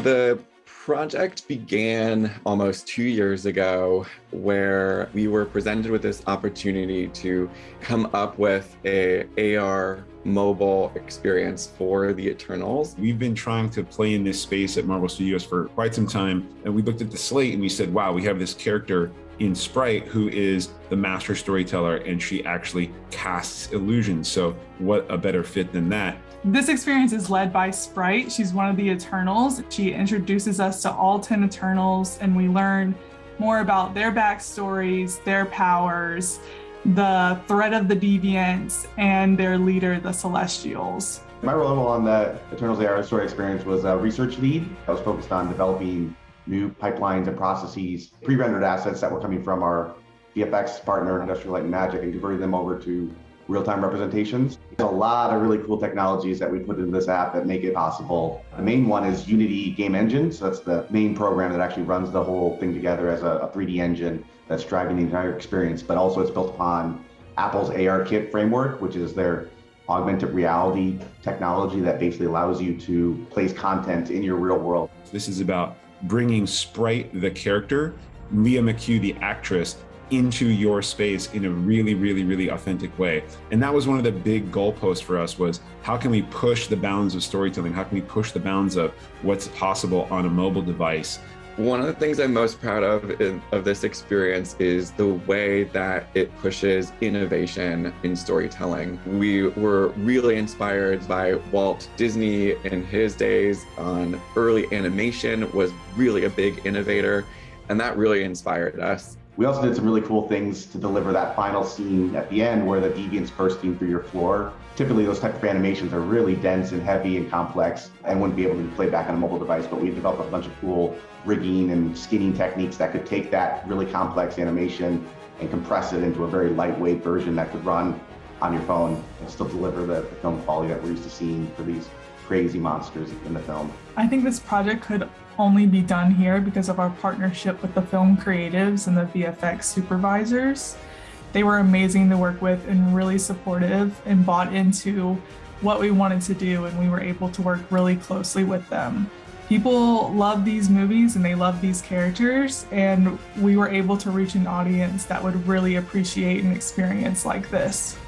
The project began almost two years ago where we were presented with this opportunity to come up with a AR mobile experience for the Eternals. We've been trying to play in this space at Marvel Studios for quite some time, and we looked at the slate and we said, wow, we have this character in Sprite who is the master storyteller and she actually casts illusions. So what a better fit than that? This experience is led by Sprite. She's one of the Eternals. She introduces us to all 10 Eternals and we learn more about their backstories, their powers, the threat of the Deviants, and their leader, the Celestials. My role on the Eternals AR story experience was a research lead. I was focused on developing new pipelines and processes, pre-rendered assets that were coming from our VFX partner, Industrial Light and Magic, and converting them over to real-time representations. There's a lot of really cool technologies that we put into this app that make it possible. The main one is Unity Game Engine. So that's the main program that actually runs the whole thing together as a, a 3D engine that's driving the entire experience. But also it's built upon Apple's ARKit framework, which is their augmented reality technology that basically allows you to place content in your real world. This is about bringing Sprite, the character, Lia McHugh, the actress, into your space in a really, really, really authentic way. And that was one of the big goalposts for us was how can we push the bounds of storytelling? How can we push the bounds of what's possible on a mobile device? One of the things I'm most proud of in, of this experience is the way that it pushes innovation in storytelling. We were really inspired by Walt Disney in his days on early animation was really a big innovator and that really inspired us. We also did some really cool things to deliver that final scene at the end where the deviant's bursting through your floor. Typically those type of animations are really dense and heavy and complex and wouldn't be able to be played back on a mobile device, but we developed a bunch of cool rigging and skinning techniques that could take that really complex animation and compress it into a very lightweight version that could run on your phone and still deliver the, the film quality that we're used to seeing for these crazy monsters in the film. I think this project could only be done here because of our partnership with the film creatives and the VFX supervisors. They were amazing to work with and really supportive and bought into what we wanted to do and we were able to work really closely with them. People love these movies and they love these characters and we were able to reach an audience that would really appreciate an experience like this.